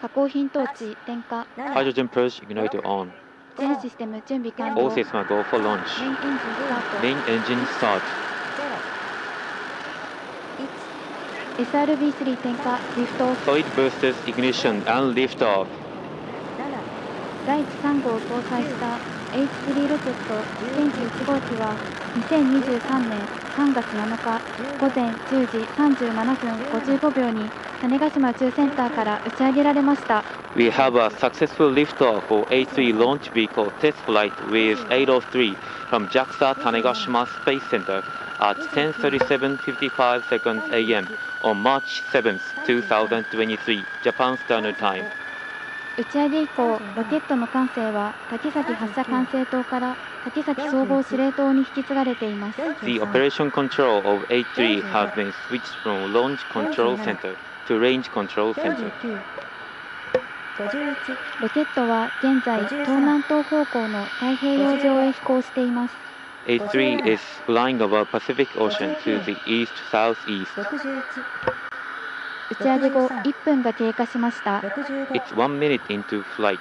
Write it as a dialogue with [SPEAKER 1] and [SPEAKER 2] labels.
[SPEAKER 1] 加工品トーチ点火
[SPEAKER 2] Hydrogen purge igniter on.
[SPEAKER 1] 全システム準備完
[SPEAKER 2] All
[SPEAKER 1] 了
[SPEAKER 2] systems go for launch.
[SPEAKER 1] メインエンジンスタート
[SPEAKER 2] Main engine start.
[SPEAKER 1] SRB3 点火リフトオフ
[SPEAKER 2] Solid boosters ignition and lift off.
[SPEAKER 1] 第一3号を搭載した H3 ロケット天気1号機は2023年3月7日午前10時37分55秒に種子島宇宙センターから打ち上げられました
[SPEAKER 2] We have a successful liftoff for A3 launch vehicle test flight with 803 from JAXA Tanegashima Space Center at 10:37:55 seconds a.m. on March 7th, 2023, Japan Standard Time.
[SPEAKER 1] 打ち上げ以降ロケットの管制は滝崎発射管制塔から滝崎総合司令塔に引き継がれています
[SPEAKER 2] The operation control of A3 has been switched from launch control center to range control center.
[SPEAKER 1] ロケットは現在東南東方向の太平洋上へ飛行しています
[SPEAKER 2] A3 is flying over Pacific Ocean to the east southeast.
[SPEAKER 1] 打ち上げ後1分が経過しました
[SPEAKER 2] It's one minute into flight.